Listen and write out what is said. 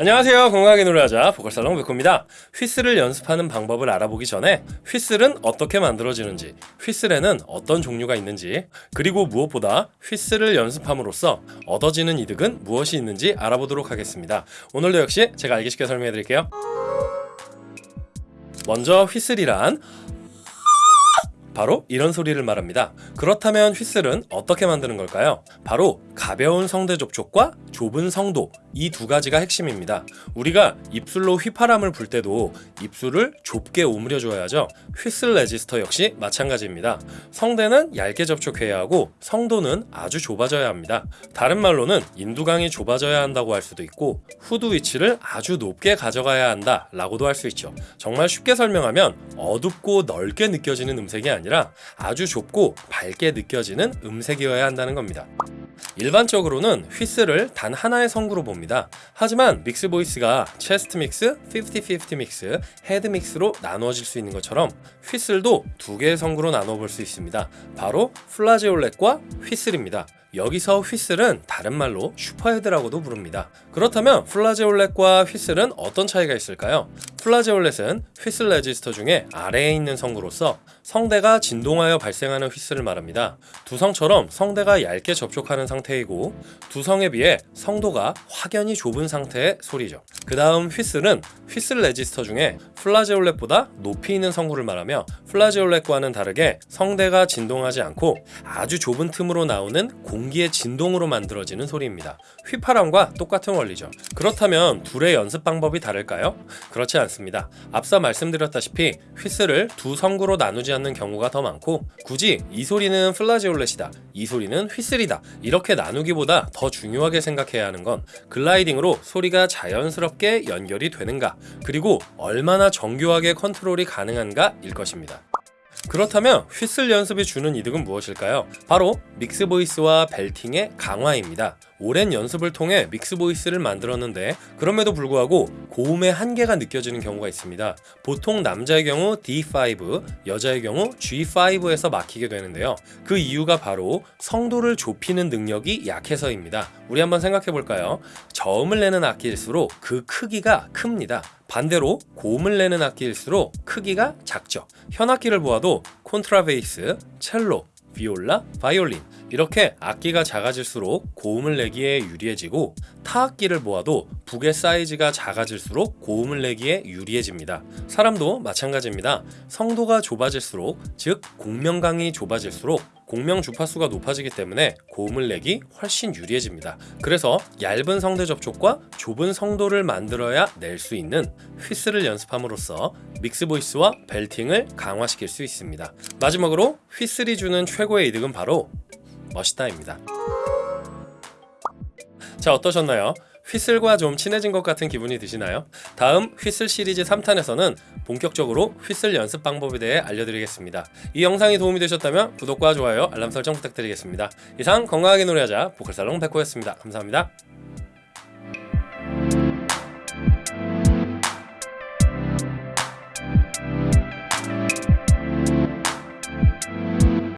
안녕하세요. 건강하게 노래하자 보컬살롱 백호입니다. 휘슬을 연습하는 방법을 알아보기 전에 휘슬은 어떻게 만들어지는지 휘슬에는 어떤 종류가 있는지 그리고 무엇보다 휘슬을 연습함으로써 얻어지는 이득은 무엇이 있는지 알아보도록 하겠습니다. 오늘도 역시 제가 알기 쉽게 설명해 드릴게요. 먼저 휘슬이란 바로 이런 소리를 말합니다. 그렇다면 휘슬은 어떻게 만드는 걸까요? 바로 가벼운 성대 접촉과 좁은 성도 이 두 가지가 핵심입니다. 우리가 입술로 휘파람을 불 때도 입술을 좁게 오므려 줘야죠. 휘슬 레지스터 역시 마찬가지입니다. 성대는 얇게 접촉해야 하고 성도는 아주 좁아져야 합니다. 다른 말로는 인두강이 좁아져야 한다고 할 수도 있고 후두 위치를 아주 높게 가져가야 한다 라고도 할 수 있죠. 정말 쉽게 설명하면 어둡고 넓게 느껴지는 음색이 아니라 아주 좁고 밝게 느껴지는 음색이어야 한다는 겁니다. 일반적으로는 휘슬을 단 하나의 성구로 봅니다. 하지만 mix voice가 chest mix, 50-50 mix, head mix로 나누어질 수 있는 것처럼 휘슬도 두 개의 성구로 나누어 볼수 있습니다. 바로 flageolet과 휘슬입니다. 여기서 휘슬은 다른 말로 super head라고도 부릅니다. 그렇다면 flageolet과 휘슬은 어떤 차이가 있을까요? flageolet은 whistle register 중에 아래에 있는 성구로서 성대가 진동하여 발생하는 휘슬을 말합니다. 두성처럼 성대가 얇게 접촉하는 상태이고 두성에 비해 성도가 확연히 좁은 상태의 소리죠. 그 다음 휘슬은 whistle register 중에 flageolet보다 높이 있는 성구를 말하며 flageolet과는 다르게 성대가 진동하지 않고 아주 좁은 틈으로 나오는 공기의 진동으로 만들어지는 소리입니다. 휘파람과 똑같은 원리죠. 그렇다면 둘의 연습 방법이 다를까요? 그렇지 않습니다. 앞서 말씀드렸다시피 휘슬을 두 성구로 나누지 않는 경우가 더 많고 굳이 이 소리는 flageolet이다, 이 소리는 휘슬이다 이렇게 나누기보다 더 중요하게 생각해야 하는 건 gliding으로 소리가 자연스럽게 연결이 되는가 그리고 얼마나 정교하게 컨트롤이 가능한가 일 것입니다. 그렇다면 휘슬 연습이 주는 이득은 무엇일까요? 바로 mix voice와 belting의 강화입니다. 오랜 연습을 통해 mix voice를 만들었는데 그럼에도 불구하고 고음의 한계가 느껴지는 경우가 있습니다. 보통 남자의 경우 D5, 여자의 경우 G5에서 막히게 되는데요. 그 이유가 바로 성도를 좁히는 능력이 약해서입니다. 우리 한번 생각해 볼까요? 저음을 내는 악기일수록 그 크기가 큽니다. 반대로 고음을 내는 악기일수록 크기가 작죠. 현악기를 보아도 콘트라베이스, 첼로, 비올라, 바이올린 이렇게 악기가 작아질수록 고음을 내기에 유리해지고 타악기를 보아도 북의 사이즈가 작아질수록 고음을 내기에 유리해집니다. 사람도 마찬가지입니다. 성도가 좁아질수록 즉 공명강이 좁아질수록 공명 주파수가 높아지기 때문에 고음을 내기 훨씬 유리해집니다. 그래서 얇은 성대 접촉과 좁은 성도를 만들어야 낼 수 있는 휘스를 연습함으로써 믹스 보이스와 벨팅을 강화시킬 수 있습니다. 마지막으로 휘슬이 주는 최고의 이득은 바로 멋있다입니다. 자 어떠셨나요? 휘슬과 좀 친해진 것 같은 기분이 드시나요? 다음 휘슬 시리즈 3탄에서는 본격적으로 휘슬 연습 방법에 대해 알려드리겠습니다. 이 영상이 도움이 되셨다면 구독과 좋아요, 알람 설정 부탁드리겠습니다. 이상 건강하게 노래하자 보컬살롱 백호였습니다. 감사합니다.